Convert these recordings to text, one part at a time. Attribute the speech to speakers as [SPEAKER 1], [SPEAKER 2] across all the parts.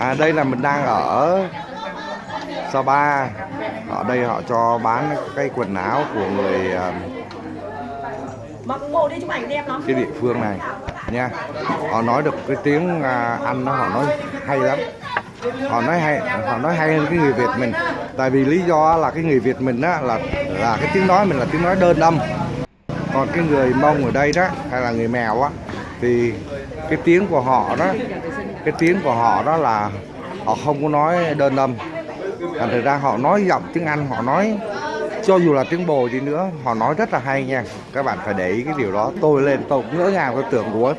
[SPEAKER 1] À đây là mình đang ở Sapa. Ở đây họ cho bán cái quần áo của người à,
[SPEAKER 2] Mặc bộ đi chụp ảnh đẹp lắm.
[SPEAKER 1] cái địa phương này nha. Họ nói được cái tiếng à, Anh đó họ nói hay lắm. Họ nói hay họ nói hay hơn cái người Việt mình. Tại vì lý do là cái người Việt mình á là là cái tiếng nói mình là tiếng nói đơn âm. Còn cái người Mông ở đây đó hay là người Mèo á thì cái tiếng của họ đó cái tiếng của họ đó là họ không có nói đơn âm. Thành thực ra họ nói giọng tiếng Anh, họ nói, cho dù là tiếng bồ đi nữa, họ nói rất là hay nha. Các bạn phải để ý cái điều đó. Tôi lên, tôi cũng ngỡ ngàng, tôi tưởng của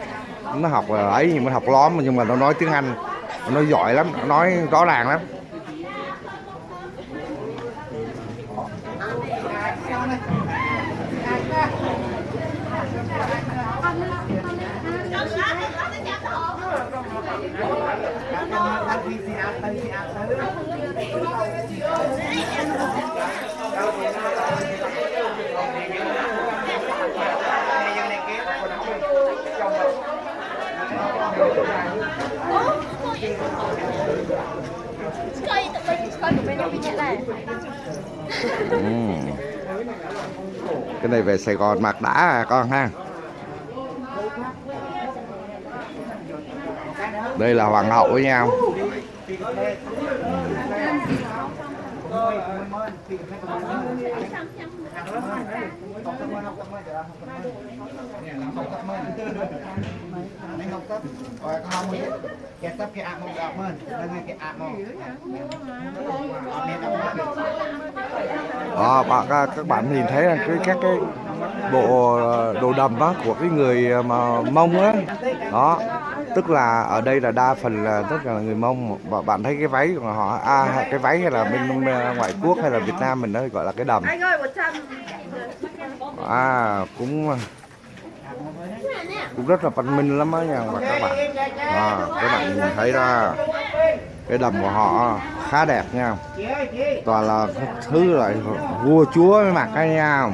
[SPEAKER 1] nó học ấy, nhưng mà học lóm, nhưng mà nó nói tiếng Anh, nó giỏi lắm, nó nói rõ ràng lắm. Cái này về Sài Gòn mặc đã à con ha. Đây là hoàng hậu với nhau.
[SPEAKER 3] Ừ. Mấy. Rồi không cái mơn. Cái
[SPEAKER 1] bạn, các, bạn nhìn thấy là cái các cái bộ ờ, đồ đầm á, của cái người ờ, mà Mông á đó tức là ở đây là đa phần là tất cả là người Mông và bạn thấy cái váy của họ à, cái váy hay là bên ờ, ngoại quốc hay là Việt Nam mình nó gọi là cái đầm à cũng cũng rất là văn minh lắm á nha và các bạn. À, các bạn nhìn thấy ra cái đầm của họ khá đẹp nha. Toàn là thứ lại vua chúa mới mặc cái nha,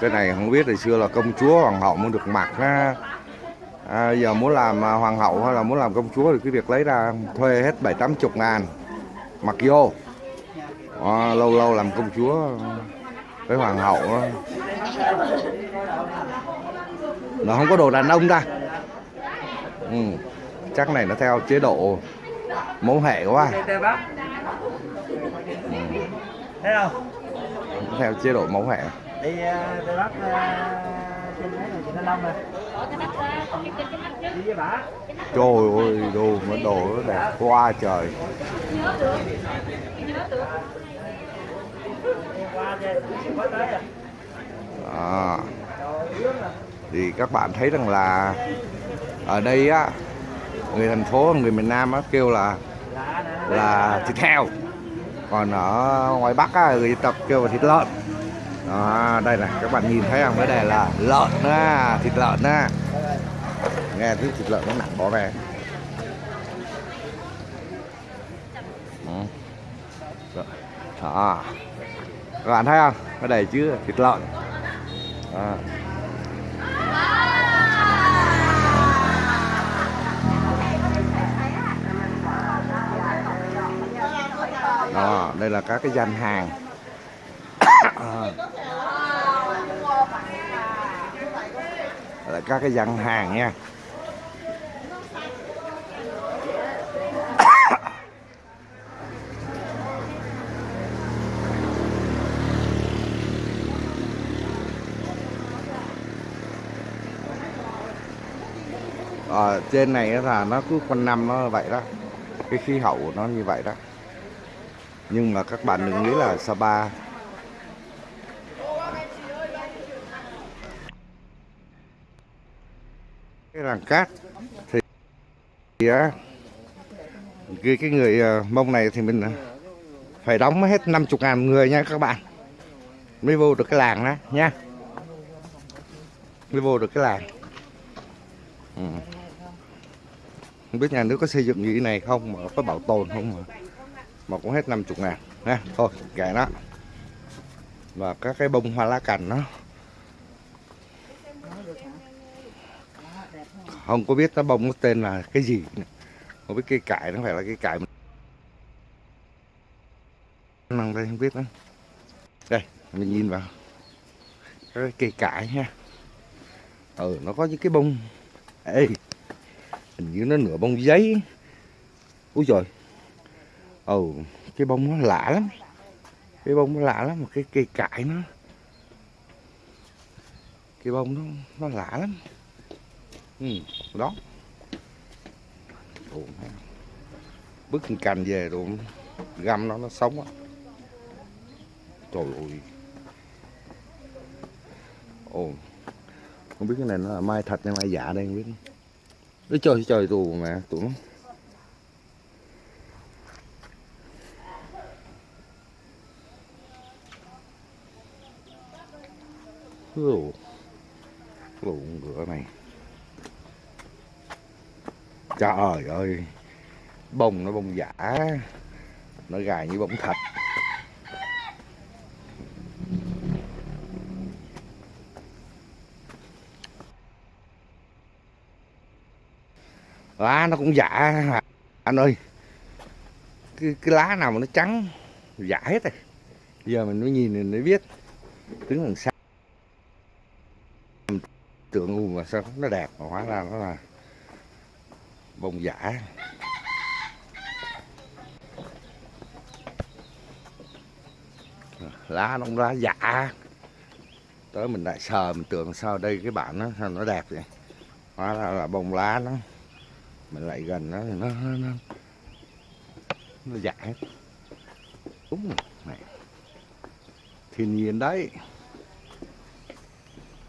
[SPEAKER 1] cái này không biết hồi xưa là công chúa hoàng hậu mới được mặc ha à, giờ muốn làm à, hoàng hậu hay là muốn làm công chúa thì cái việc lấy ra thuê hết bảy tám chục ngàn mặc vô à, lâu lâu làm công chúa với hoàng hậu đó. nó không có đồ đàn ông ta ừ. chắc này nó theo chế độ mẫu hệ quá? Nó theo chế độ mẫu hệ
[SPEAKER 3] Đi Tê Bắc à,
[SPEAKER 1] trời ơi đồ mà đồ nó đẹp quá trời.
[SPEAKER 3] À.
[SPEAKER 1] thì các bạn thấy rằng là ở đây á người thành phố người miền Nam á kêu là là thịt heo. Còn ở ngoài Bắc á, người dân tộc kêu là thịt lợn đó, đây này các bạn nhìn thấy không? Cái này là lợn á thịt lợn á. Nghe tiếng thịt lợn nó nặng bỏ về. Ừ. đó các bạn thấy không? Cái này chứ thịt lợn. Đó. đó đây là các cái gian hàng. À. Là các cái dân hàng nha ở ờ, trên này là nó cứ quanh năm nó vậy đó cái khí hậu của nó như vậy đó nhưng mà các bạn đừng nghĩ là Sapa làng cát. Thì, thì á cái, cái người ờ, mông này thì mình ờ, phải đóng hết 50 ngàn người nha các bạn. Mới vô được cái làng đó nha. Mới vô được cái làng. Ừ. không biết nhà nước có xây dựng như thế này không mà có bảo tồn không mà mà cũng hết 50 ngàn nha thôi kệ nó. Và các cái bông hoa lá cành nó không có biết nó bông nó tên là cái gì. Không biết cây cải, nó phải là cây cải năng đây, không biết nữa. Đây, mình nhìn vào. Cái cây cải nha. Ừ nó có những cái bông. Ê, hình như nó nửa bông giấy. Úi rồi ừ cái bông nó lạ lắm. Cái bông nó lạ lắm, mà cái cây cải nó cái bông nó nó lạ lắm ừ đó. Ồ, bứt cành về rồi găm nó nó sống á. Trời ơi. Ồ không biết cái này nó là mai thật hay mai giả đây không biết. Nó trời trời tù mà tụi nó Ồ, lộn ngựa này trời ơi. Bông nó bông giả. Nó gài như bông thật. Lá nó cũng giả anh ơi. Cái, cái lá nào mà nó trắng giả hết rồi. Giờ mình mới nhìn mình mới biết. Đứng đằng sau. Tưởng u mà sao? Nó đẹp mà hóa ra nó là bông giả. Lá nó cũng lá giả. Tới mình lại sờ mình tưởng sao đây cái bản nó sao nó đẹp vậy? Hóa ra là bông lá nó. Mình lại gần nó thì nó nó nó, nó giả hết. Đúng rồi. Này. Thiên nhiên đấy.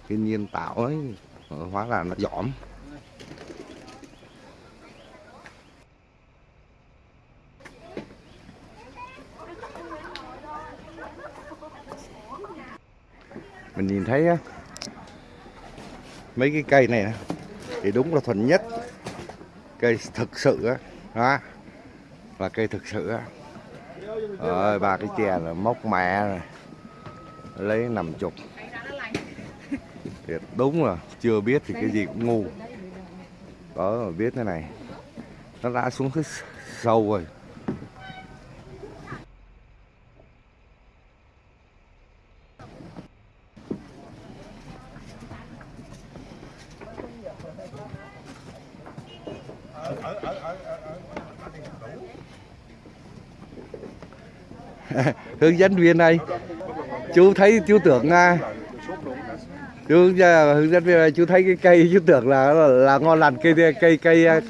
[SPEAKER 1] Thiên nhiên tạo ấy. Hóa ra nó giỏm. Mình nhìn thấy á, mấy cái cây này thì đúng là thuần nhất cây thực sự á đó là cây thực sự á. Rồi ba cái chè là móc mẹ rồi lấy nằm chục. Thiệt đúng là chưa biết thì cái gì cũng ngu. Đó mà biết thế này nó đã xuống cái sâu rồi. hướng dẫn viên này chú thấy chú tưởng à, chú à, hướng dẫn viên này, chú thấy cái cây chú tưởng là là, là ngon lành cây cây cây à,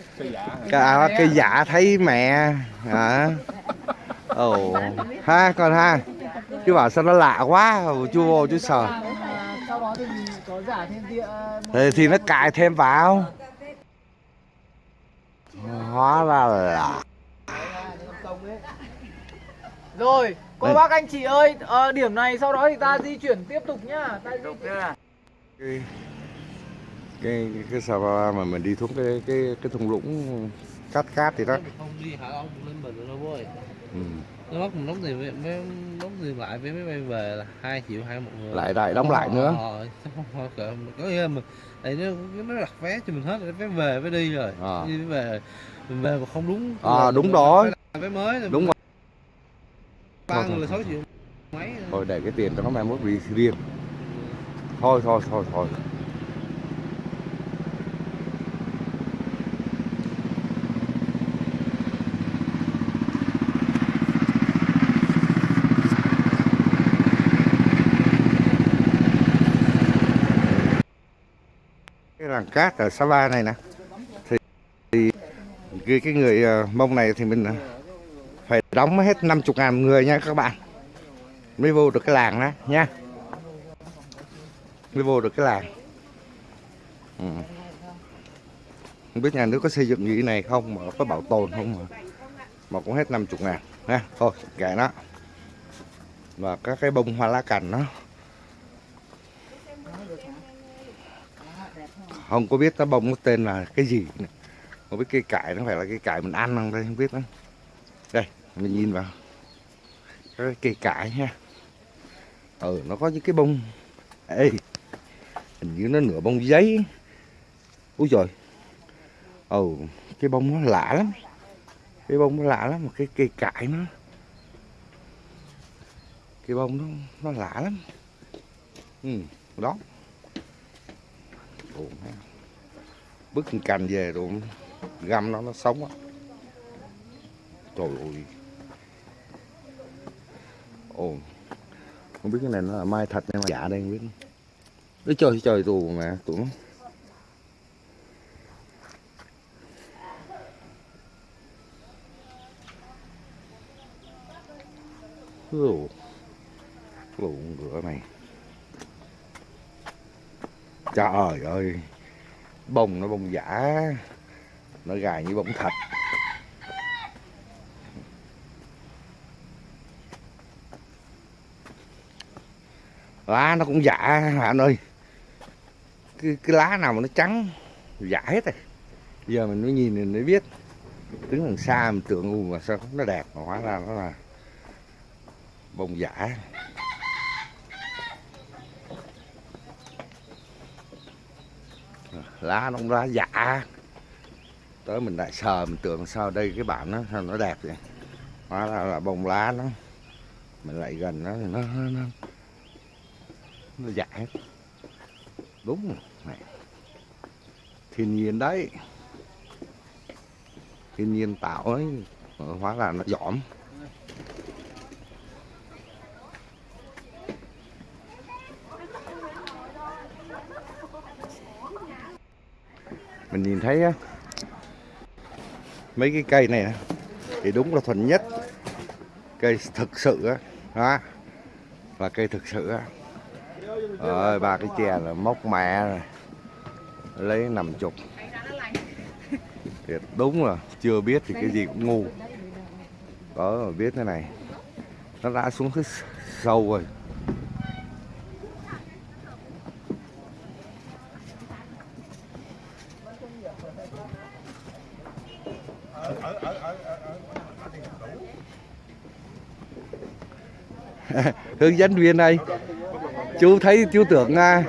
[SPEAKER 1] à, cây giả thấy mẹ à ồ ha còn ha. Chú bảo sao nó lạ quá chú vô chú
[SPEAKER 3] địa
[SPEAKER 1] thì, thì nó cài thêm vào. Hóa ra là
[SPEAKER 4] Rồi, cô
[SPEAKER 1] Đây.
[SPEAKER 4] bác anh chị ơi, ờ, điểm này sau đó thì ta di chuyển tiếp tục nhá. Ta di chuyển.
[SPEAKER 1] cái cái cái sao mà mình đi xuống cái cái cái thung lũng cát cát thì đó
[SPEAKER 5] không đi hả ông lên mình rồi đâu ơi
[SPEAKER 1] ừ.
[SPEAKER 5] nó bắt mình đóng tiền với mấy đóng tiền lại với máy bay về là hai triệu hai một người
[SPEAKER 1] lại lại đóng lại nữa
[SPEAKER 5] ờ không có nghĩa là mình tại nó nó đặt vé cho mình hết vé về vé đi rồi
[SPEAKER 1] Ờ.
[SPEAKER 5] đi về mình về mà không đúng
[SPEAKER 1] Ờ,
[SPEAKER 5] là
[SPEAKER 1] đúng rồi.
[SPEAKER 5] vé mới rồi
[SPEAKER 1] đúng rồi
[SPEAKER 5] ba người là sáu triệu mấy
[SPEAKER 1] thôi để cái tiền cho nó mai mốt đi riêng. Thôi thôi thôi thôi. Cái làng cát ở Sapa này nè. Thì, thì cái, cái người ờ, mông này thì mình ờ, phải đóng hết 50 ngàn người nha các bạn. Mới vô được cái làng đó nha. Mới vô được cái làng. Ừ. không biết nhà nước có xây dựng như thế này không mà có bảo tồn không mà. Mà cũng hết 50 ngàn, nha. Thôi, kệ nó. Và các cái bông hoa lá cành nó không có biết nó bông nó tên là cái gì nữa. không biết cây cải, nó phải là cây cải mình ăn không đây, không biết nữa đây mình nhìn vào. Cái cây cải nha ừ nó có những cái bông. Ê hình như nó nửa bông giấy. Úi trời ừ cái bông nó lạ lắm. Cái bông nó lạ lắm mà cái cây cải nó. Cái bông nó nó lạ lắm. Ừ đó. Ồ, bứt cành về rồi găm nó nó sống á. Trời ơi ồ. Không biết cái này nó là mai thật hay mai giả đây không biết. Ôi trời trời tù mà tụi nó Ồ, lộn ngựa này. Trời ơi. Bông nó bông giả. Nó gài như bông thật. Lá nó cũng dạ, giả anh ơi. Cái, cái lá nào mà nó trắng giả hết rồi. Giờ mình mới nhìn mình mới biết. Đứng đằng xa mình tưởng u mà sao nó đẹp mà hóa ra nó là bông giả lá nó cũng lá giả tới mình lại sờ mình tưởng sao đây cái bản nó sao nó đẹp vậy? Hóa ra là bông lá nó. Mình lại gần nó thì nó nó, nó, nó giả hết. Đúng rồi này. thiên nhiên đấy. Thiên nhiên tạo ấy hóa là nó giỏm mình nhìn thấy á, mấy cái cây này thì đúng là thuần nhất. Cây thực sự á đó là cây thực sự á rồi ba cái chè là móc mẹ rồi. Lấy nằm chục. Thiệt, đúng là chưa biết thì cái gì cũng ngu. Có mà biết thế này, nó đã xuống cái sâu rồi. Hướng dẫn viên đây chú thấy chú tưởng à,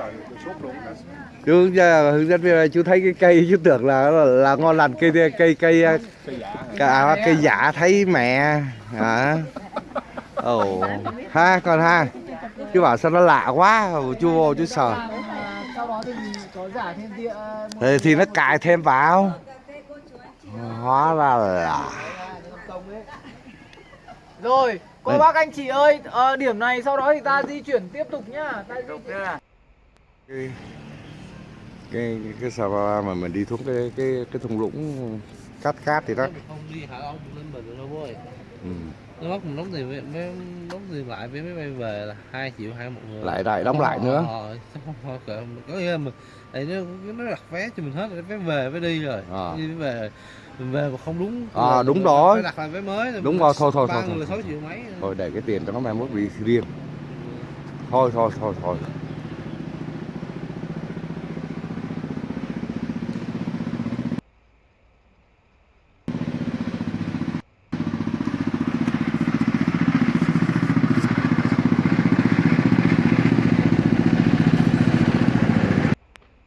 [SPEAKER 1] chú dạ, hướng dẫn viên này chú thấy cái cây chú tưởng là là, là ngon lành cây cây à, cây à, cây giả thấy mẹ hả? Ồ ha con ha. Chú bảo sao nó lạ quá chú vô chú
[SPEAKER 4] sợ thì
[SPEAKER 1] thì, thì nó cài thêm vào. Hóa ra là
[SPEAKER 4] rồi cô
[SPEAKER 1] Đây.
[SPEAKER 4] bác anh chị ơi ờ, điểm này sau đó thì ta di chuyển tiếp tục nhá ta di chuyển
[SPEAKER 1] cái cái cái sao mà mình đi xuống cái cái cái thung lũng cát cát thì đó
[SPEAKER 5] không đi hả ông lên mình đâu ơi
[SPEAKER 1] ừ.
[SPEAKER 5] nó bắt mình đóng tiền với mấy đóng tiền lại với máy bay về là 2 triệu hai một người
[SPEAKER 1] lại lại đóng lại nữa
[SPEAKER 5] ờ không có nghĩa là mình nó nó đặt vé cho mình hết rồi vé về vé đi rồi
[SPEAKER 1] Ờ.
[SPEAKER 5] đi về về mà không đúng. Là
[SPEAKER 1] đúng rồi.
[SPEAKER 5] phải đặt lại vé mới
[SPEAKER 1] Đúng rồi, thôi, thôi, thôi, thôi. để cái tiền cho nó mai mốt đi riêng. Thôi thôi thôi thôi.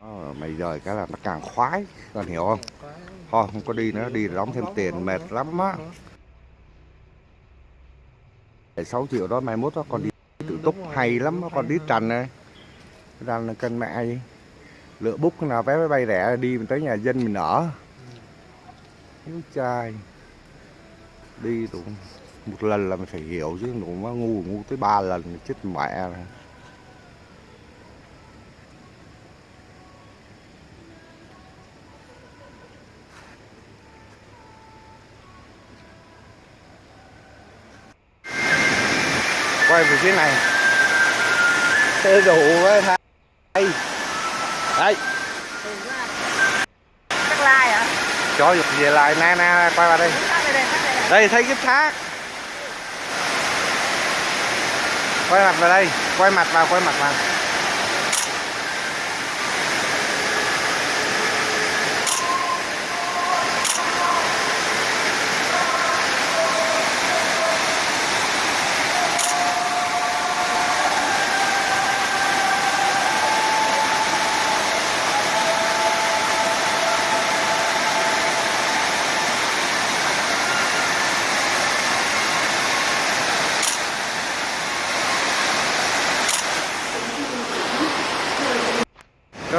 [SPEAKER 1] Ờ, mày rời cái là nó càng khoái con hiểu không thôi không có đi nữa đi đóng thêm tiền mệt lắm á. 6 triệu đó mai mốt đó con đi tự túc hay lắm đó, con đi trần này. Ra là cân mẹ gì lựa bút cái nào vé máy bay rẻ đi mình tới nhà dân mình ở. Úi trai đi đủ một lần là mình phải hiểu chứ đủ nó ngu ngu tới ba lần chết mẹ rồi. Quay về phía này. Xe đủ với thay đây
[SPEAKER 2] hả?
[SPEAKER 1] cho dục về lại nè nè quay vào đây.
[SPEAKER 2] Đây đây, đây.
[SPEAKER 1] Đây thấy cái thác. Quay mặt vào đây quay mặt vào quay mặt vào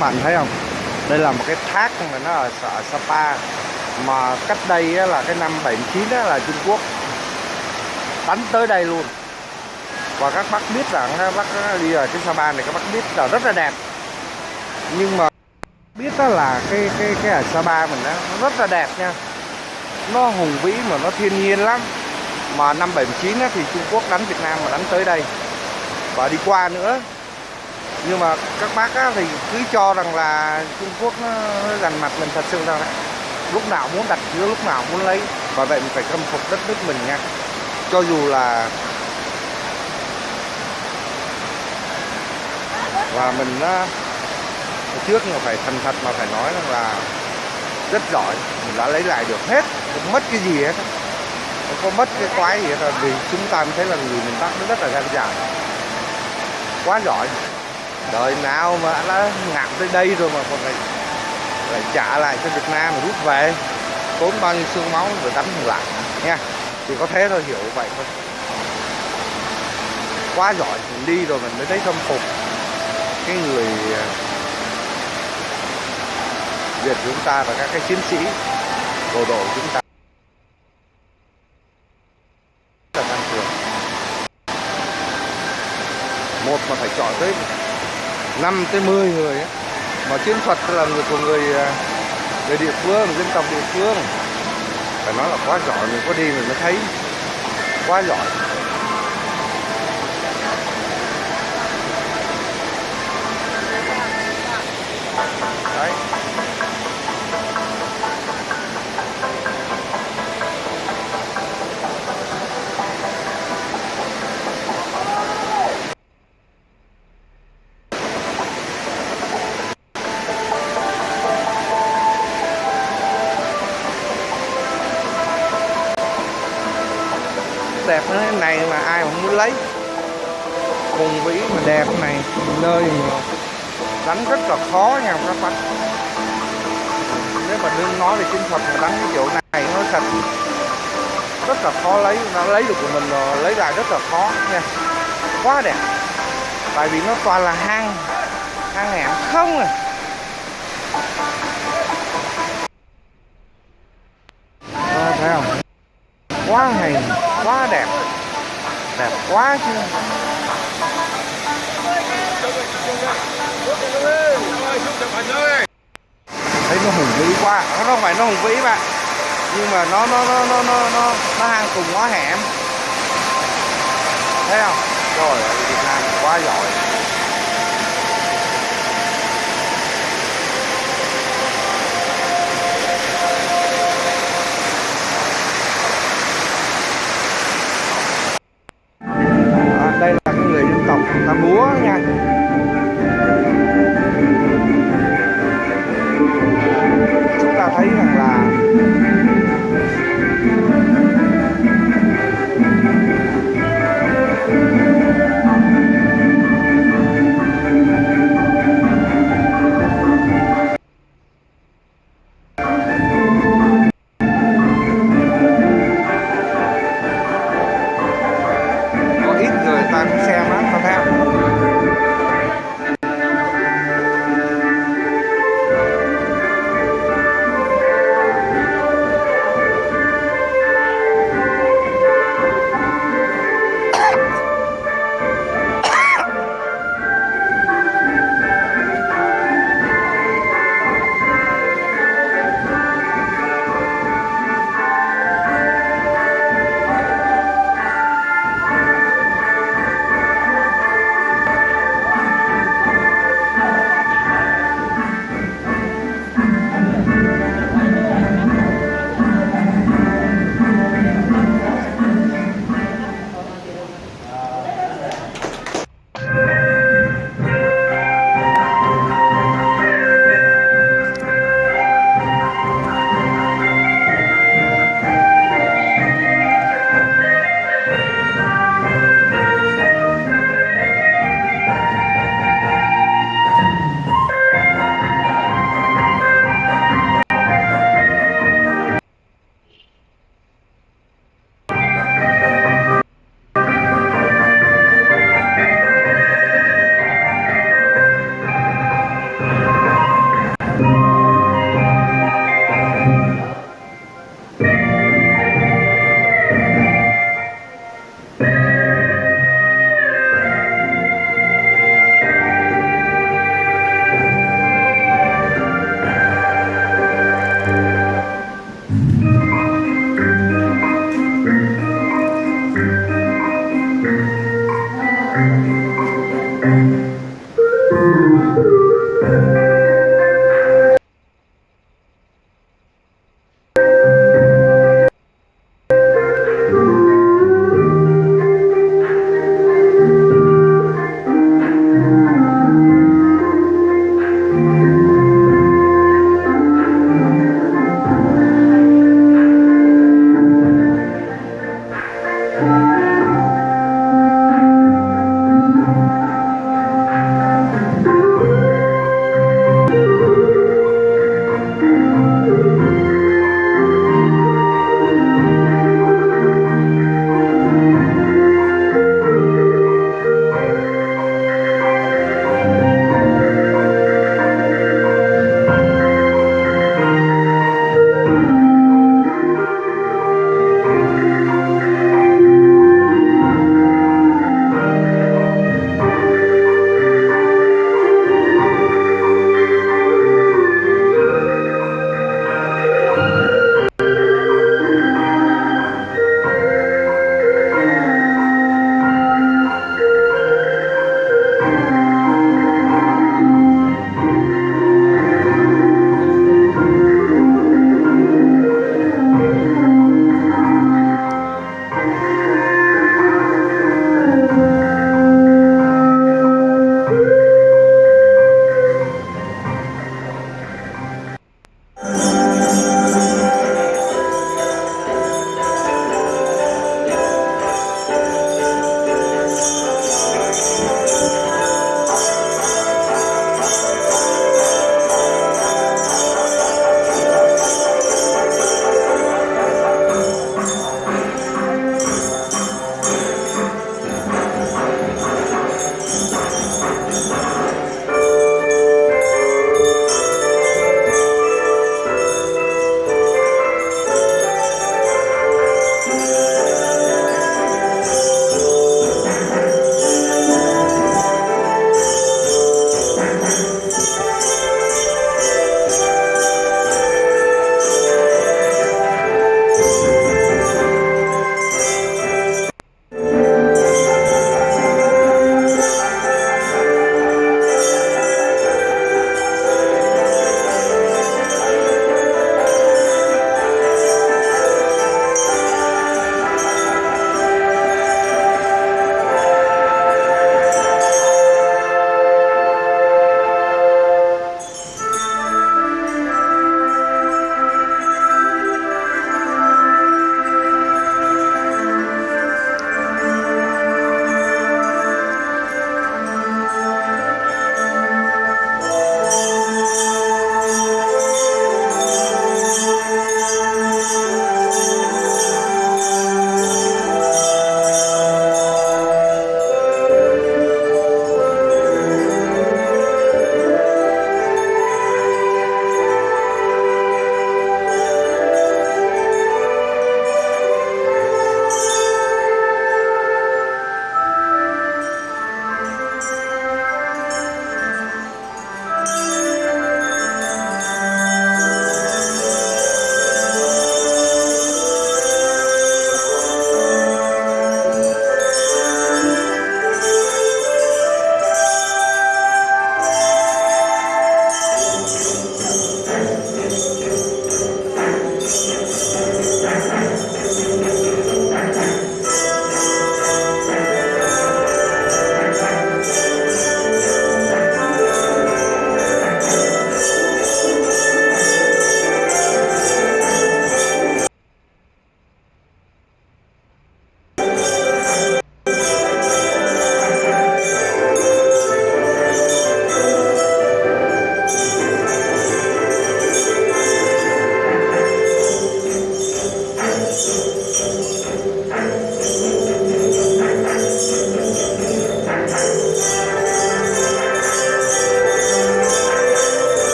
[SPEAKER 1] bạn thấy không? Đây là một cái thác mà nó ở, ở Sapa. Mà cách đây á, là cái năm 79 á, là Trung Quốc. Đánh tới đây luôn. Và các bác biết rằng các bác đi ở trên Sapa này các bác biết là rất là đẹp. Nhưng mà biết đó là cái cái cái ở Sapa mình đó nó rất là đẹp nha. Nó hùng vĩ mà nó thiên nhiên lắm. Mà năm 79 á, thì Trung Quốc đánh Việt Nam mà đánh tới đây. Và đi qua nữa nhưng mà các bác á, thì cứ cho rằng là Trung Quốc nó gần mặt mình thật sự là lúc nào muốn đặt chứa lúc nào muốn lấy. Và vậy mình phải khâm phục đất nước mình nha. Cho dù là và mình á, trước mà phải thành thật mà phải nói rằng là rất giỏi mình đã lấy lại được hết không mất cái gì hết. Không có mất cái quái gì hết. Vì chúng ta mới thấy là người miền Bắc nó rất là gan dạ. Quá giỏi đời nào mà đã ngạt tới đây rồi mà còn lại lại trả lại cho Việt Nam mà rút về, tốn bao nhiêu xương máu rồi đánh lại nha. Thì có thế thôi, hiểu vậy thôi. Quá giỏi, mình đi rồi mình mới thấy thâm phục. Cái người à, Việt chúng ta và các cái chiến sĩ, bộ đội chúng ta. Là tăng cường một mà phải chọn tới 5 tới 10 người ấy. mà chiến thuật là người của người à, người địa phương, dân tộc địa phương. Phải nói là quá giỏi, mình có đi mình mới thấy. Quá giỏi. Đấy. Này mà ai mà muốn lấy. Hùng vĩ mà đẹp này, nơi mà đánh rất là khó nha, các bác. Nếu mà đương nói về chiến thuật mà đánh cái chỗ này, nó thật. Rất là khó lấy, nó lấy được của mình rồi lấy lại rất là khó nha. Quá đẹp. Tại vì nó toàn là hang hang hẹn không à. Quá chứ. Thấy nó hùng vĩ quá. Nó không phải nó hùng vĩ bạn. Nhưng mà nó nó nó nó nó nó, nó hang cùng ngõ hẻm. Thấy không? Trời ơi Việt Nam quá giỏi.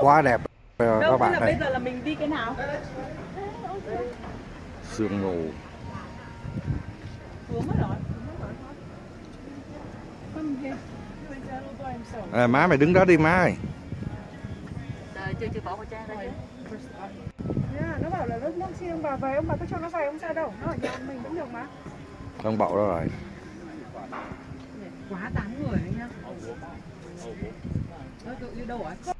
[SPEAKER 1] Quá đẹp ờ, các bạn
[SPEAKER 6] là bây
[SPEAKER 1] này
[SPEAKER 6] giờ là mình đi cái nào?
[SPEAKER 1] sương mù
[SPEAKER 6] Xuống mất rồi.
[SPEAKER 1] à, má mày đứng đó đi má ơi
[SPEAKER 6] Đời chưa chưa bỏ khẩu trang ra chứ.
[SPEAKER 4] Yeah, nó bảo là lúc nước khi ông bà về ông bà cứ cho nó về không sao đâu nó ở nhà mình cũng được mà
[SPEAKER 1] không bậu đó rồi
[SPEAKER 6] Quá 8 người đấy nhá. Ơ, cậu yêu đâu à?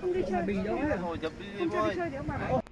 [SPEAKER 4] Không đi chơi
[SPEAKER 6] Bình đâu ấy.
[SPEAKER 4] Không cho
[SPEAKER 7] thôi
[SPEAKER 4] đi chơi thì ông bà bảo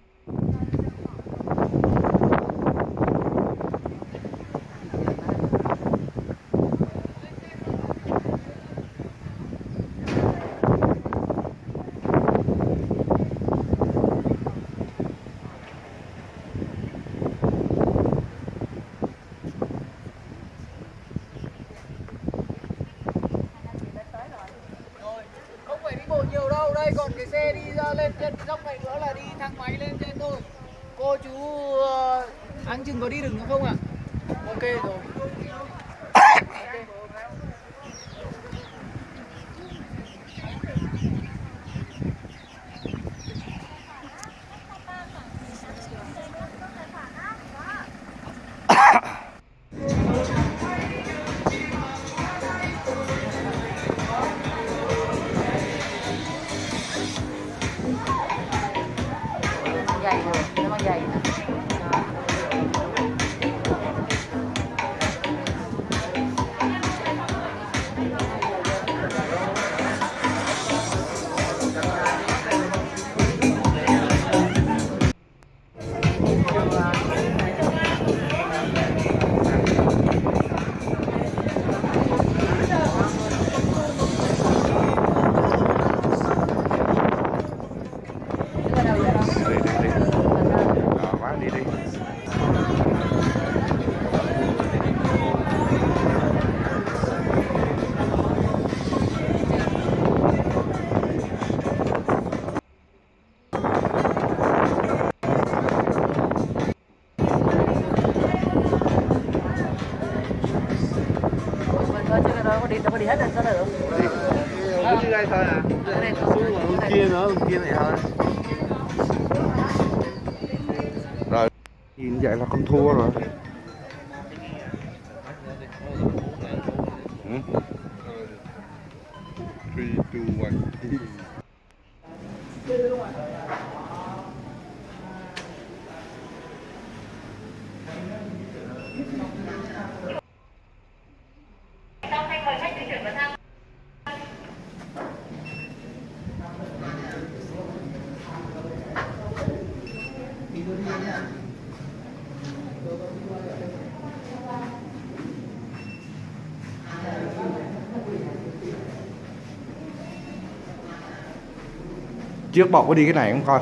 [SPEAKER 1] trước bọc có đi cái này không coi?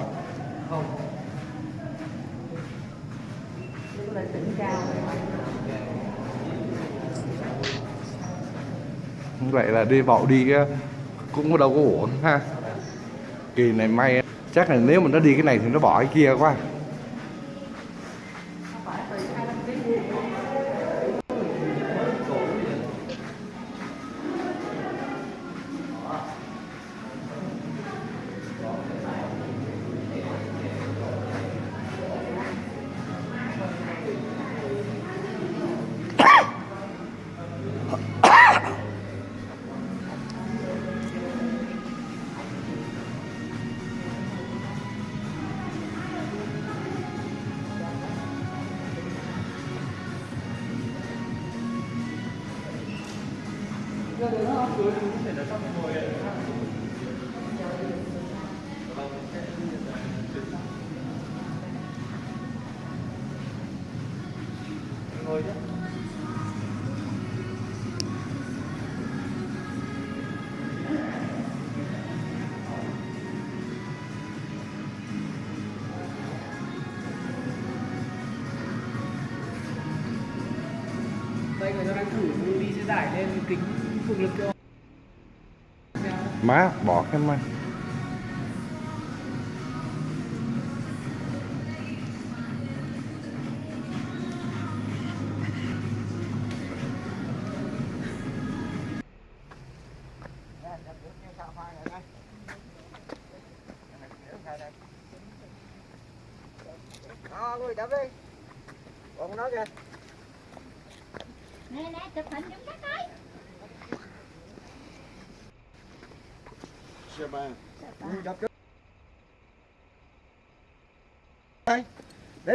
[SPEAKER 1] Vậy là đi bậu đi á, cũng có đâu có uổng ha. Kỳ này may chắc là nếu mà nó đi cái này thì nó bỏ cái kia quá
[SPEAKER 2] Đây
[SPEAKER 1] má bỏ cái má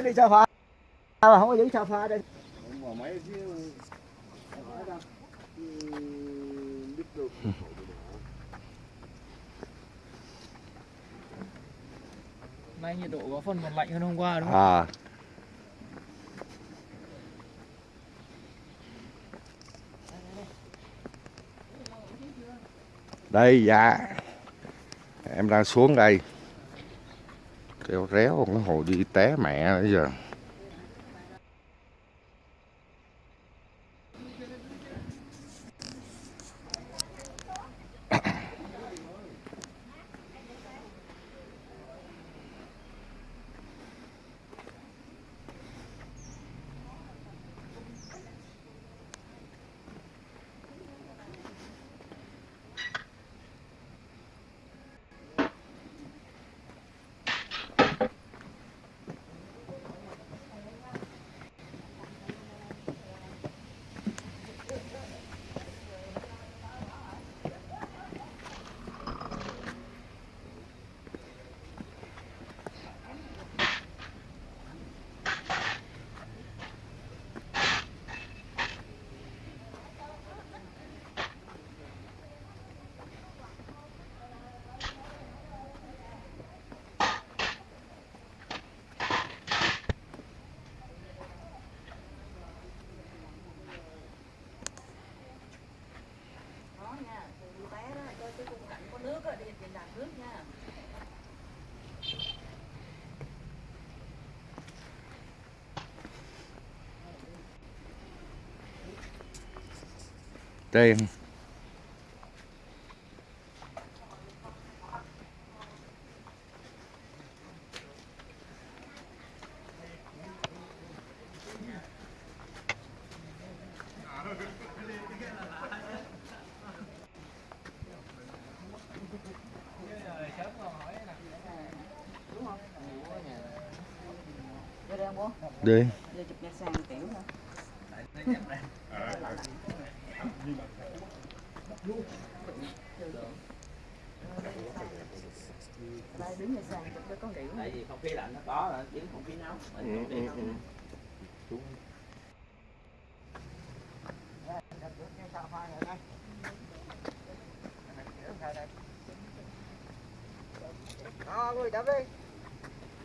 [SPEAKER 3] đến đi sofa mà không có giữ sofa đây.
[SPEAKER 4] Nay nhiệt độ có phần còn lạnh hơn hôm qua đúng không?
[SPEAKER 1] À. Đây dạ. Em đang xuống đây kêu réo cái hồi đi té mẹ bây giờ
[SPEAKER 2] Đó nha, từ bé đó, cho cái khung cảnh có nước á, đi trên đàn nước nha
[SPEAKER 1] trên đây.Đi
[SPEAKER 2] Vô chụp nhạc sàn kiểu hả? Đây đứng nhạc sàn cho con kiểu.
[SPEAKER 8] tại vì không khí lạnh nó có rồi chứ không khí nóng. Mình không khí nóng.
[SPEAKER 3] đó người chấm đi.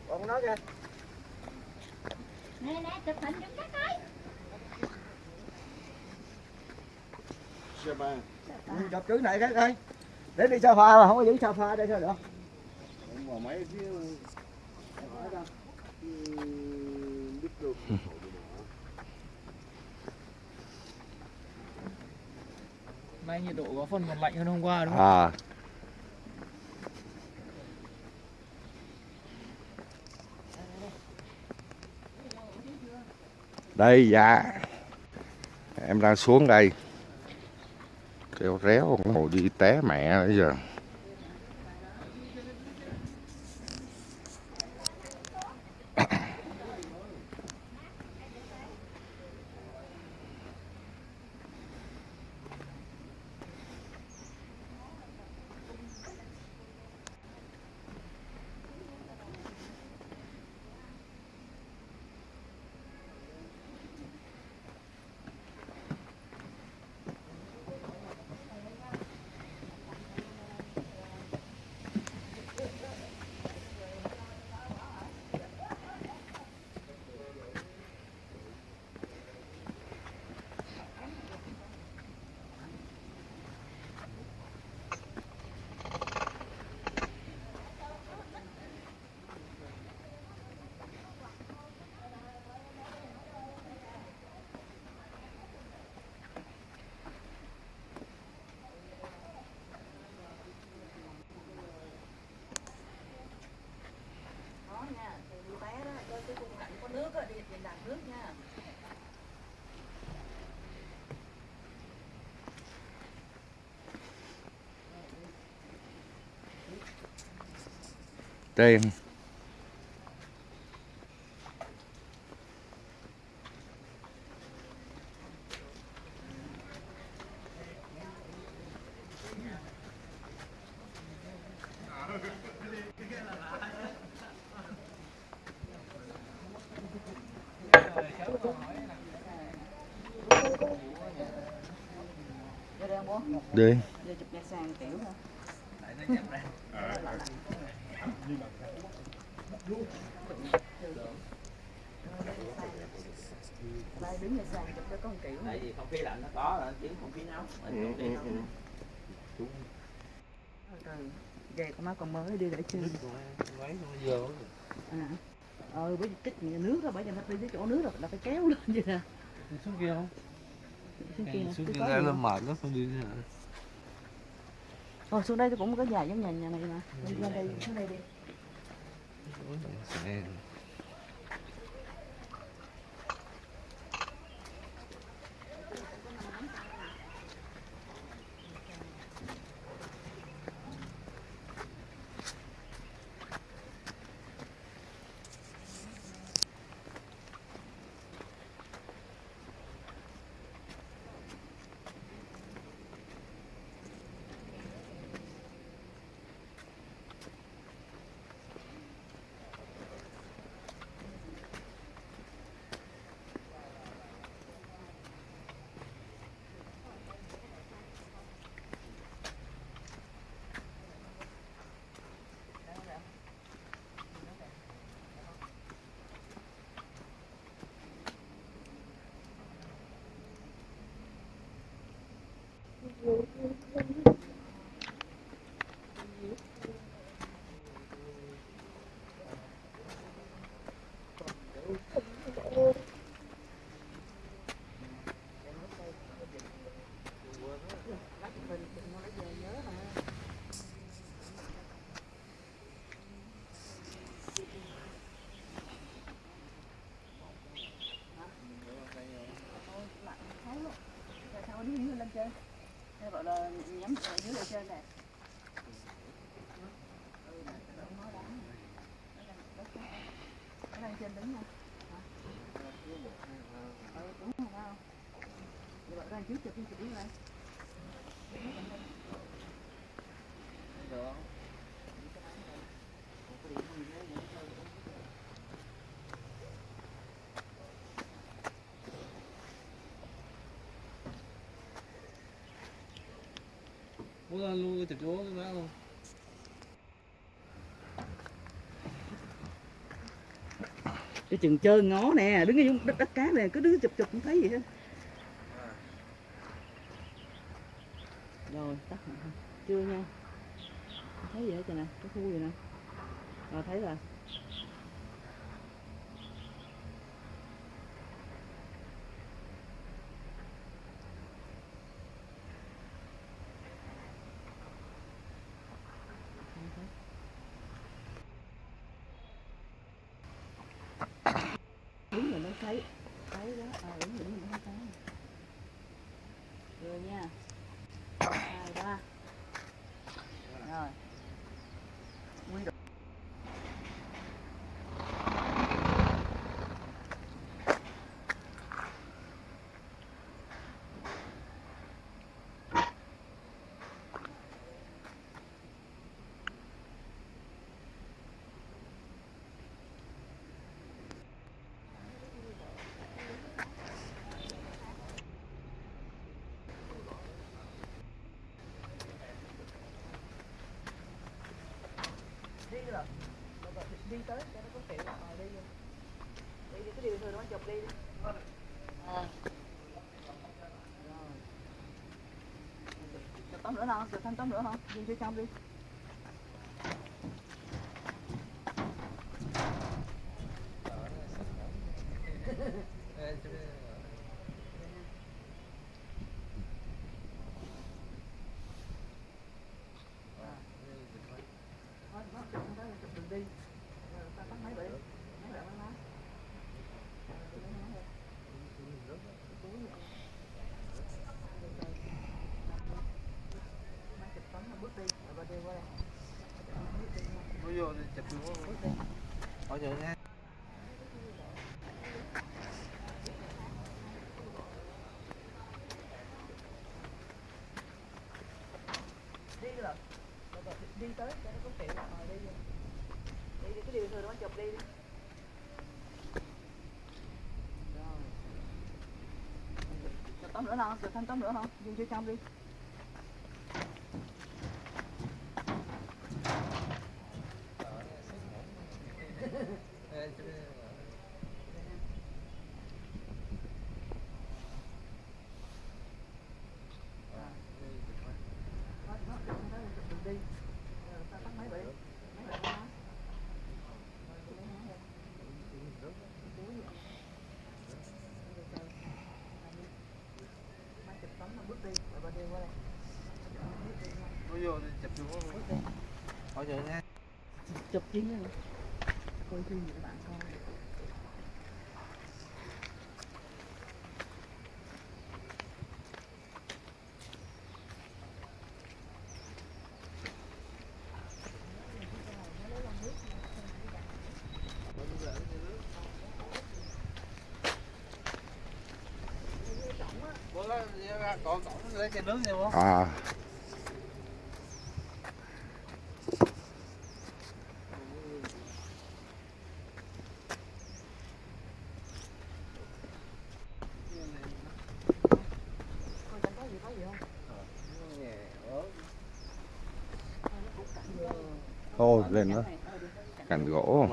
[SPEAKER 3] Còn nó kìa.
[SPEAKER 9] Nè nè, chụp hình giùm các ơi.
[SPEAKER 3] chụp trước này cái ơi đến đi sofa mà không có giữ sofa đây sao được
[SPEAKER 4] nay nhiệt độ có phần còn lạnh hơn hôm qua đúng không?
[SPEAKER 1] À. Đây dạ. Em đang xuống đây. Kêu réo hồi đi té mẹ bây giờ
[SPEAKER 2] đây. Đây. Mới đi để chơi? À. Ờ với tích nước đó bởi vì nó đi tới chỗ nước rồi là phải kéo lên vậy nè.
[SPEAKER 5] Xuống kia không?
[SPEAKER 2] Xuống kia
[SPEAKER 5] xuống kia ra là mệt nó không đi nữa
[SPEAKER 2] Thôi xuống đây tôi cũng có nhà giống nhà nhà này mà. Đi lên đây xuống đây đi
[SPEAKER 5] Xe.
[SPEAKER 2] Sao nó đứng lên chơi Hay gọi là nhắm ở dưới lên trên này Nó đang trên đứng nha Hả? Ừ, đúng rồi không? Vậy chụp chụp đứng đây
[SPEAKER 5] Muốn lên luôn cái chụp chú cái má luôn.
[SPEAKER 2] Cái chừng chơi ngó nè, đứng ở đất, đất cát nè, cứ đứng chụp chụp không thấy gì hết Rồi, tắt hả? Chưa nha Không thấy gì hết trời nè, cái khu gì nè Rồi thấy rồi đúng rồi nó thấy thấy đó ờ đúng rồi nó thấy rồi nha hai ba rồi quy định đi rồi Rồi, rồi, đi tới cho nó có kiểu ờ đi rồi. đi đi cái điều thường nó chụp đi à. rồi tấm nữa không tấm nữa không đi phía trong đi Thôi, nó chụp không tới, chụp đường đi Rồi, ta tắt máy vậy máy lại máy má Má chụp tấm nó bước đi rồi bà đi qua đây
[SPEAKER 5] Mới vô thì chụp chú
[SPEAKER 2] bước đi
[SPEAKER 5] Hỏi nha
[SPEAKER 2] đi rồi đi tới cho nó có tiện đi rồi đi đi cái điều thường nó chụp đi đi rồi tóm nữa không? Được thêm tắm nữa không? Dùng cho trong đi.
[SPEAKER 5] Có vô chụp chung.
[SPEAKER 2] Chụp chính. Coi phim các bạn coi.
[SPEAKER 5] Bữa đó còn còn lấy chai nước nha bố
[SPEAKER 1] à. Ô, lên nữa cành gỗ.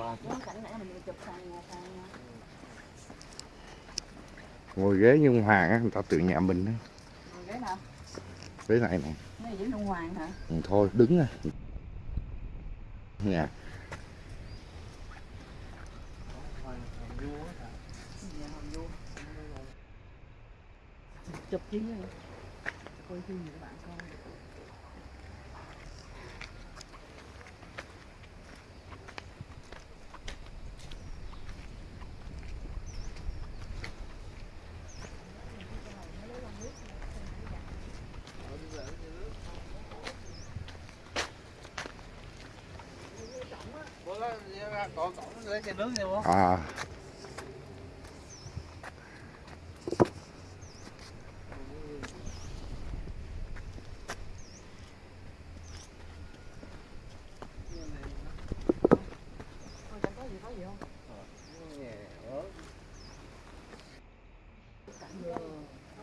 [SPEAKER 1] Ngồi ghế như Hoàng á, người ta tự nhà mình đó
[SPEAKER 2] ghế
[SPEAKER 1] này. Này
[SPEAKER 2] Này dính ông Hoàng hả?
[SPEAKER 1] Ừ, thôi đứng à nhà
[SPEAKER 2] Dạ, hồng vô. Chụp chính rồi. Coi phim để bạn coi.
[SPEAKER 5] Bữa đó còn còn bố.
[SPEAKER 1] à.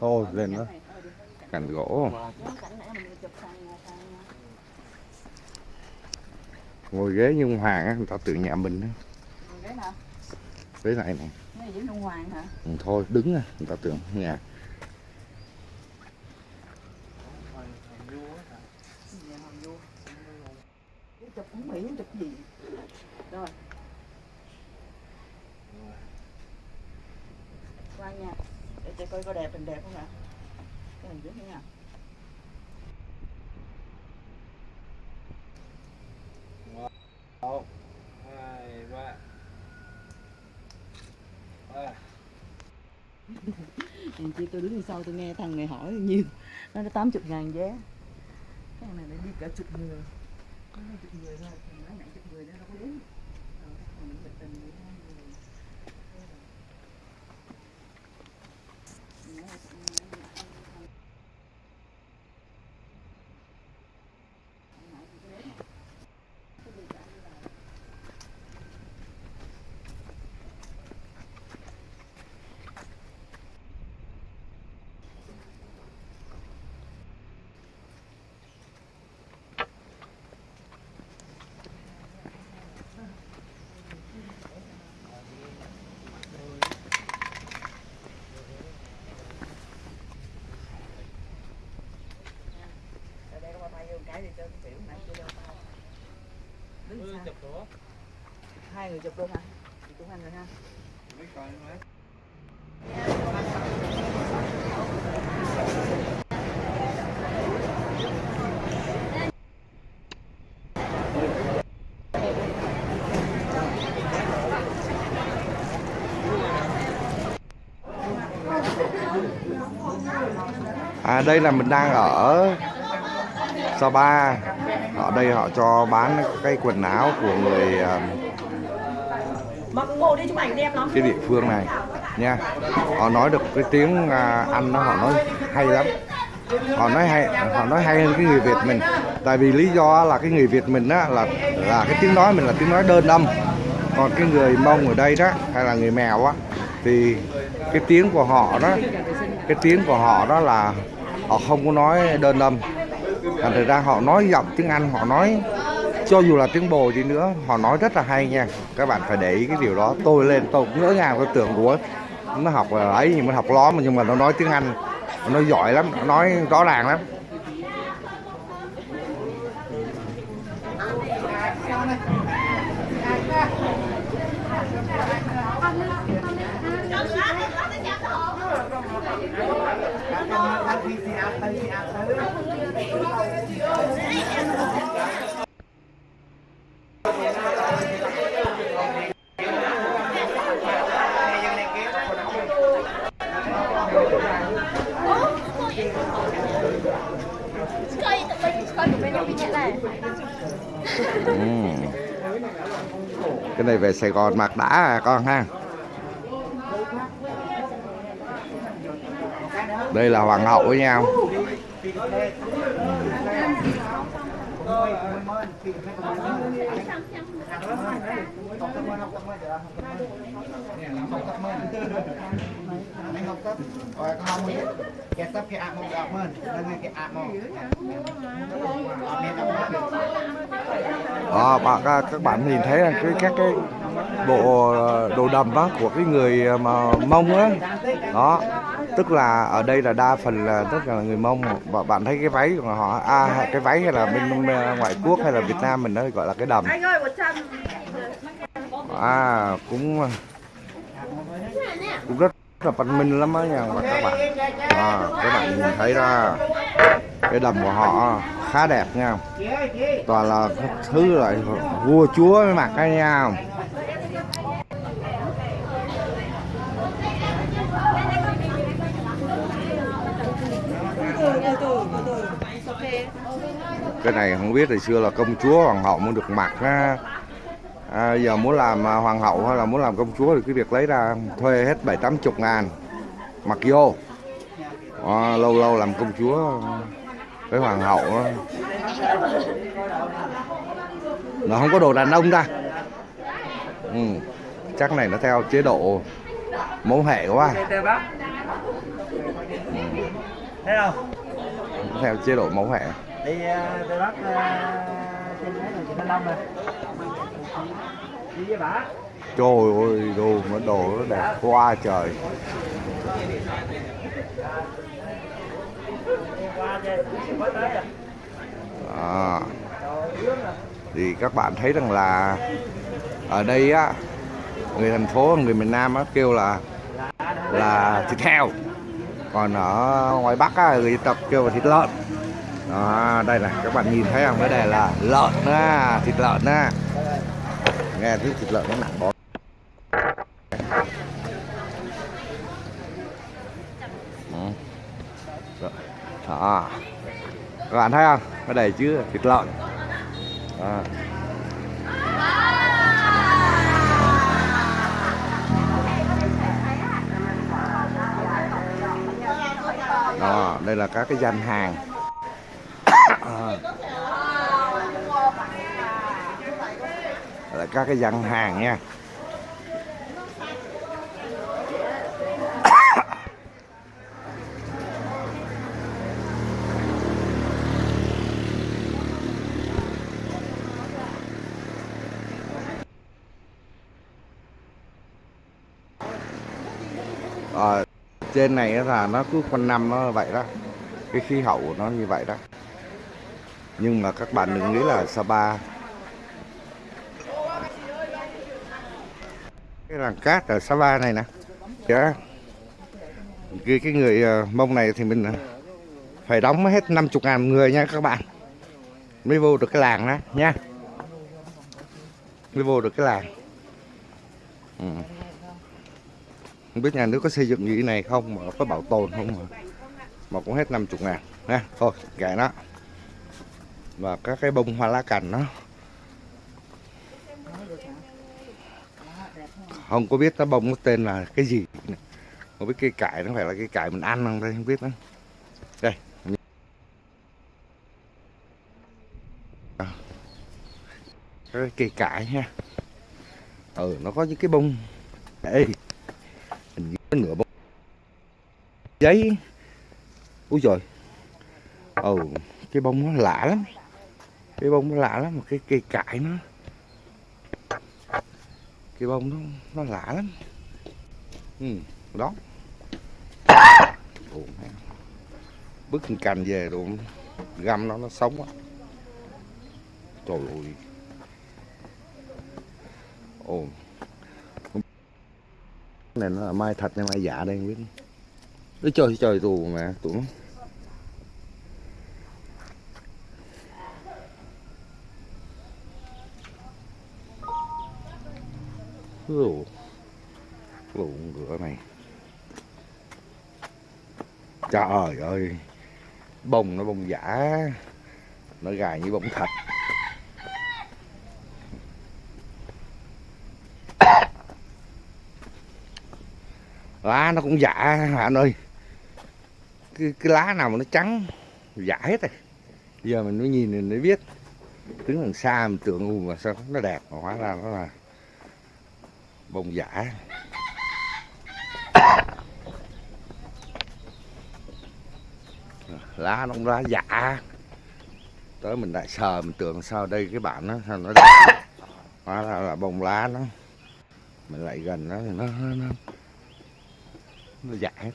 [SPEAKER 1] Thôi, lên đó. Cành gỗ. Ngồi ghế như ông hoàng á, người ta tự nhà mình á
[SPEAKER 2] nào?
[SPEAKER 1] ghế này này
[SPEAKER 2] Này Hoàng hả?
[SPEAKER 1] Ừ, thôi đứng à người ta tưởng nhà.
[SPEAKER 2] Chụp không chụp gì? Rồi. Qua nha. Để chị coi có đẹp hình đẹp không ạ? Cái hình trước nha.
[SPEAKER 5] Một, hai, ba. Ba.
[SPEAKER 2] Hèn chi tôi sau tôi nghe thằng này hỏi nhiều. Nó đã 80 ngàn vé. Cái này nó đi cả chục người. Có chục người thôi, thằng nói nãy chục người đó đâu có đến. Rồi, thằng mình tình với hai người Ở đây có ba tay vô cái thì cho cái tiểu này chưa đâu tao Đứng xa
[SPEAKER 5] Chụp nữa.
[SPEAKER 2] Hai người chụp luôn hả? chị chụp hai người ha
[SPEAKER 1] à đây là mình đang ở Sapa ở đây họ cho bán cái quần áo của người à,
[SPEAKER 6] Mặc ngồi đi chụp ảnh đẹp lắm
[SPEAKER 1] cái địa phương này, nha. Họ nói được cái tiếng à, Anh nó họ nói hay lắm. Họ nói hay, họ nói hay hơn cái người Việt mình. Tại vì lý do là cái người Việt mình á là là cái tiếng nói mình là tiếng nói đơn âm. Còn cái người Mông ở đây đó, hay là người Mèo á, thì cái tiếng của họ đó, cái tiếng của họ đó là họ không có nói đơn âm. Thành ra họ nói giọng tiếng Anh, họ nói cho dù là tiếng bồ đi nữa, họ nói rất là hay nha. Các bạn phải để ý cái điều đó. Tôi lên, tôi cũng ngỡ ngàng, tôi tưởng của nó học ấy, nhưng mà học ló mà, nhưng mà nó nói tiếng Anh, nó giỏi lắm, nó nói rõ ràng lắm
[SPEAKER 3] Thanh phi xe áp tới xe áp tới
[SPEAKER 10] Coi tụi mình coi tụi mình bị nhẹ này
[SPEAKER 1] Ừ cái này về Sài Gòn mặc đã à con ha. Đây là hoàng hậu với nhau.
[SPEAKER 3] Anh học mới Kẻ sắp cái ạc một đọc mơn Nâng ngay cái ạc một Ọt nét đọc mơn
[SPEAKER 1] đó bạn các, các bạn nhìn thấy là cái các cái bộ ờ, đồ đầm đó của cái người ờ, mà mông á. Đó tức là ở đây là đa phần là tất cả là người mông. Và bạn thấy cái váy của họ à cái váy hay là bên ngoại quốc hay là Việt Nam mình nó gọi là cái đầm.
[SPEAKER 6] Anh ơi, 100
[SPEAKER 1] à cũng cũng rất là văn minh lắm á nha và các bạn. À, các bạn nhìn thấy ra cái đầm của họ khá đẹp nha. Toàn là các thứ lại vua chúa mới mặc cái nha. Cái này không biết hồi xưa là công chúa hoàng hậu mới được mặc á à, giờ muốn làm à, hoàng hậu hay là muốn làm công chúa thì cái việc lấy ra thuê hết bảy tám chục ngàn mặc vô à, lâu lâu làm công chúa với hoàng hậu đó. nó không có đồ đàn ông ta ừ. chắc này nó theo chế độ mẫu hệ quá
[SPEAKER 8] không?
[SPEAKER 1] Nó theo chế độ mẫu hệ
[SPEAKER 8] Đi Tây Bắc trên đấy là chị Thanh Long rồi Đi với bà
[SPEAKER 1] trời ơi, đồ mà đồ nó đẹp quá trời. À thì các bạn thấy rằng là ở đây á, người thành phố, người miền Nam á, kêu là là thịt heo. Còn ở ngoài Bắc á, người dân tộc kêu là thịt lợn. Đó, đây này, các bạn nhìn thấy không? Cái này là lợn á, thịt lợn á nghe thấy thịt lợn nó nặng bó đó ừ. các bạn thấy không? Cái này chứ, thịt lợn. Đó. đó, đây là các cái gian hàng. À. Đây là các cái gian hàng nha. Ở trên này là nó cứ quanh năm nó vậy đó. Cái khí hậu của nó như vậy đó. Nhưng mà các bạn đừng nghĩ là Sapa cái làng cát ở Sapa này nè. Dạ. cái, cái người ờ, mông này thì mình ờ, phải đóng hết 50 ngàn người nha các bạn. Mới vô được cái làng đó nha. Mới vô được cái làng. Ừ. không biết nhà nước có xây dựng như thế này không mà có bảo tồn không mà. Mà cũng hết 50 ngàn nha. Thôi kệ nó. Và các cái bông hoa lá cành nó không có biết nó bông nó tên là cái gì. Không biết cây cải nó phải là cây cải mình ăn không đây không biết nữa. Đây. Ờ. Cái cây cải nha ừ nó có những cái bông. Ê, nửa bông. Giấy. Ui rồi, ồ cái bông nó lạ lắm. Cái bông nó lạ lắm một cái cây cải nó cái bông nó nó lạ lắm. Ừ đó. Bức bứt cành về rồi găm nó nó sống quá trời ơi. Ồ. Này nó là mai thật hay mai giả đây, không biết. Ôi trời trời, tù mà, tụi nó. Ồ, lụn ngựa này. Trời ơi. Bông nó bông giả. Nó gài như bông thật. Lá nó cũng giả anh ơi? Cái, cái lá nào mà nó trắng giả hết rồi. Giờ mình mới nhìn mình mới biết. Đứng đằng xa mình tưởng mà sao nó đẹp mà hóa ra nó là bông giả. Lá nó cũng lá giả. Tới mình lại sờ mình tưởng sao đây cái bản nó sao nó đẹp hóa ra là bông lá nó. Mình lại gần nó thì nó nó, nó, nó giả hết.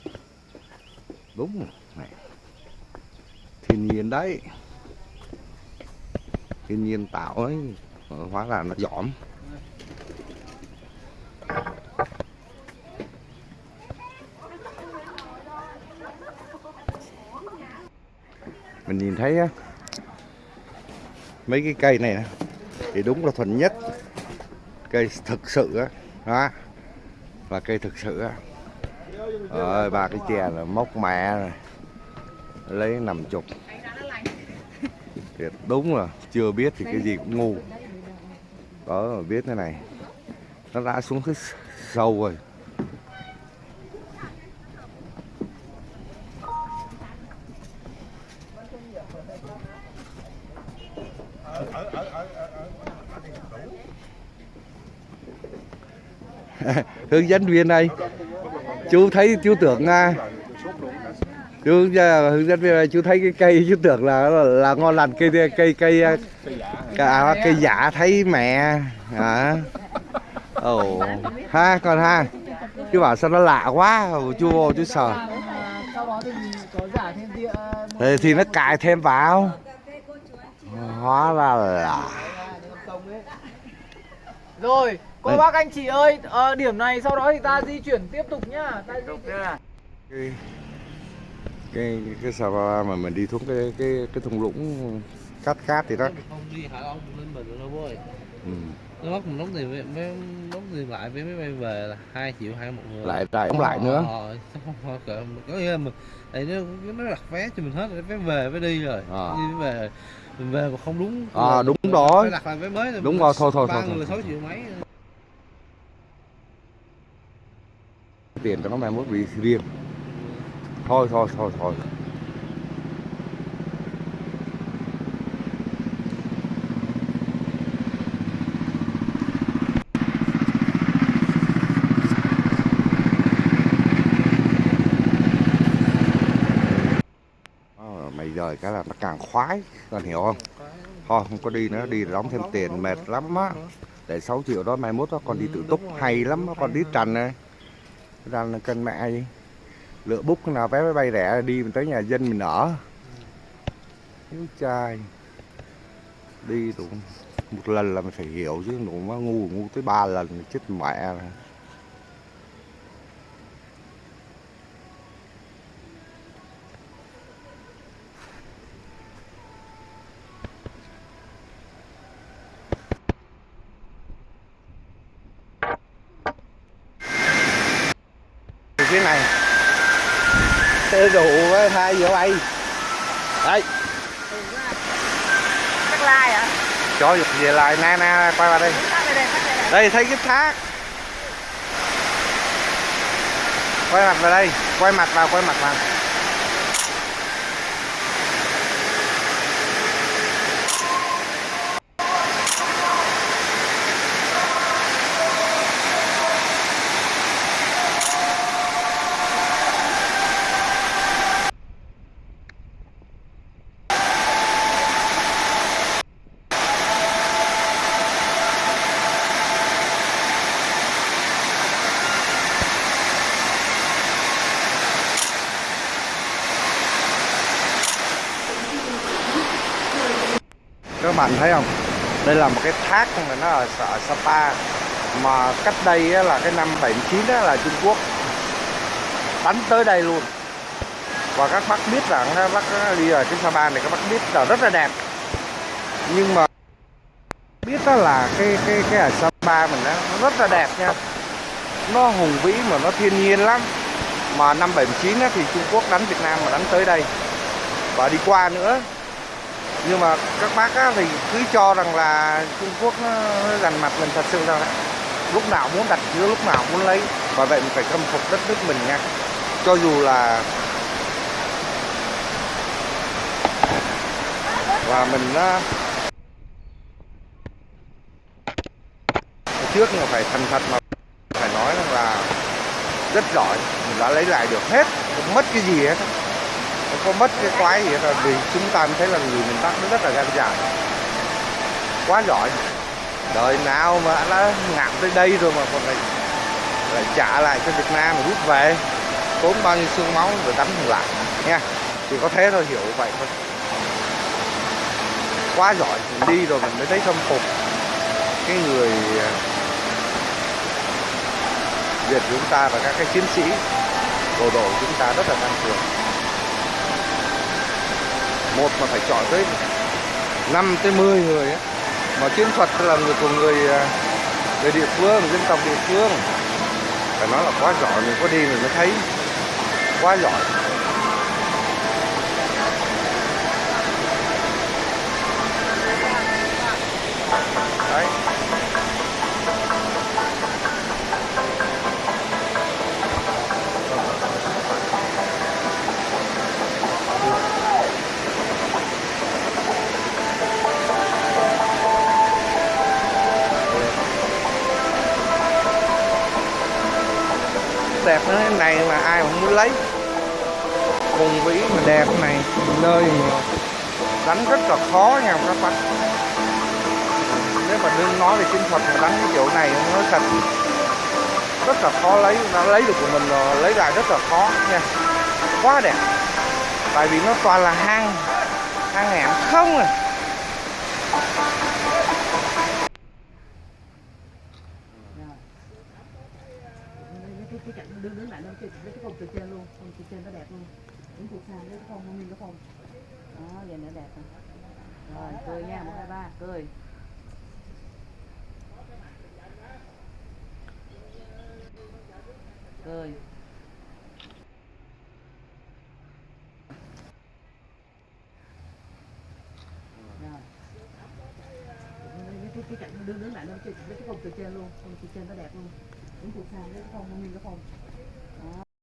[SPEAKER 1] Đúng rồi. Này. Thiên nhiên đấy. Thiên nhiên tạo ấy. Hóa ra nó giỏm. Mình nhìn thấy á, mấy cái cây này thì đúng là thuần nhất. Cây thực sự á đó là cây thực sự á. Rồi ba cái chè là móc mẹ rồi lấy nằm chục. Thiệt đúng là chưa biết thì cái gì cũng ngu. Đó biết thế này nó đã xuống cái sâu rồi. Hướng dẫn viên đây. Chú thấy chú tưởng à, chú à, hướng dẫn viên này chú thấy cái cây chú tưởng là là, là ngon lành cây cây cây à, à cây giả thấy mẹ à ồ ha còn ha. Chú bảo sao nó lạ quá chú vô chú
[SPEAKER 4] sợ thì,
[SPEAKER 1] thì nó cài thêm vào. Hóa ra là
[SPEAKER 4] rồi cô
[SPEAKER 1] Đây.
[SPEAKER 4] bác anh chị ơi ờ, điểm này sau đó thì ta di chuyển tiếp tục nhá. Ta di chuyển.
[SPEAKER 1] cái cái cái sao mà mình đi xuống cái cái cái thung lũng cát cát thì đó.
[SPEAKER 5] Không đi hả ông? Lên mình đâu bố ơi.
[SPEAKER 1] Ừ.
[SPEAKER 5] nó bắt mình đóng tiền với mấy đóng tiền lại với máy bay về là hai triệu hai một người.
[SPEAKER 1] Lại lại cũng lại nữa.
[SPEAKER 5] Ờ, không không cỡ có nghĩa là mình tại nó nó đặt vé cho mình hết rồi vé về vé đi rồi.
[SPEAKER 1] Ờ.
[SPEAKER 5] đi về mình về mà không đúng. Là-
[SPEAKER 1] đúng rồi.
[SPEAKER 5] đặt lại vé mới rồi
[SPEAKER 1] Đúng rồi, thôi, thôi,
[SPEAKER 5] ba
[SPEAKER 1] thôi,
[SPEAKER 5] người
[SPEAKER 1] thôi.
[SPEAKER 5] sáu triệu mấy
[SPEAKER 1] tiền cho nó mai mốt bị riêng. Thôi thôi thôi thôi. Ờ, mày rời cái là nó càng khoái còn hiểu không? Thôi, không có đi nữa, đi đóng thêm tiền mệt lắm á. Để 6 triệu đó mai mốt đó, con đi tự túc, hay lắm á, con đi trần này ra là cân mẹ lựa bút nào vé máy bay rẻ đi mình tới nhà dân mình ở. Hiếu trai đi đủ một lần là mình phải hiểu chứ, đủ mà ngu ngu tới ba lần, chết mẹ rồi. Phía này. Xe đủ với hai vô bay đây.
[SPEAKER 2] Chắc lai à?
[SPEAKER 1] cho dục về lại na na quay vào đây.
[SPEAKER 2] đây
[SPEAKER 1] thấy cái thác. Quay mặt vào đây quay mặt vào quay mặt vào các bạn thấy không? Đây là một cái thác mà nó ở, ở Sapa. Mà cách đây á, là cái năm 79 đó là Trung Quốc. Đánh tới đây luôn. Và các bác biết rằng các bác đi ở trên Sapa này các bác biết là rất là đẹp. Nhưng mà biết đó là cái cái cái ở Sapa mình đó, nó rất là đẹp nha. Nó hùng vĩ mà nó thiên nhiên lắm. Mà năm 79 á, thì Trung Quốc đánh Việt Nam mà đánh tới đây. Và đi qua nữa nhưng mà các bác á, thì cứ cho rằng là Trung Quốc nó gần giành mặt mình thật sự là lúc nào muốn đặt chứa lúc nào muốn lấy. Và vậy mình phải khâm phục đất nước mình nha. Cho dù là và mình á, trước mà phải thành thật mà phải nói rằng là rất giỏi. Mình đã lấy lại được hết không mất cái gì hết không có mất cái quái gì hết rồi, vì chúng ta thấy là người miền Bắc nó rất là gan dạ. Quá giỏi. Đời nào mà đã ngạn tới đây rồi mà còn lại lại trả lại cho Việt Nam mà rút về, tốn bao nhiêu xương máu rồi đánh lại nha. Chỉ có thế thôi, hiểu vậy thôi. Quá giỏi, mình đi rồi mình mới thấy khâm phục cái người à, Việt chúng ta và các cái chiến sĩ bộ đội chúng ta rất là tăng cường một mà phải chọn tới 5 tới 10 người ấy. mà chiến thuật là người của người à, người địa phương, dân tộc địa phương. Phải nói là quá giỏi, mình có đi mình mới thấy. Quá giỏi. Đẹp nữa thế này mà ai cũng muốn lấy. Vùng vĩ mà đẹp này, nơi mà đánh rất là khó nha các bác. nếu mà đương nói về chiến thuật mà đánh cái chỗ này nó thật. Rất là khó lấy nó lấy được của mình là lấy lại rất là khó nha. Quá đẹp. Tại vì nó toàn là hang hang hẻm không à.
[SPEAKER 2] Đứng từ xa lấy cái phòng nguyên cái phòng. Đó vậy nữa đẹp rồi. Rồi cười nha một hai ba cười. Cười. Rồi. Cái cái cạnh đứng đứng lại lên cái cái phòng từ trên luôn phòng từ trên nó đẹp luôn. Đứng từ xa lấy cái phòng nguyên cái phòng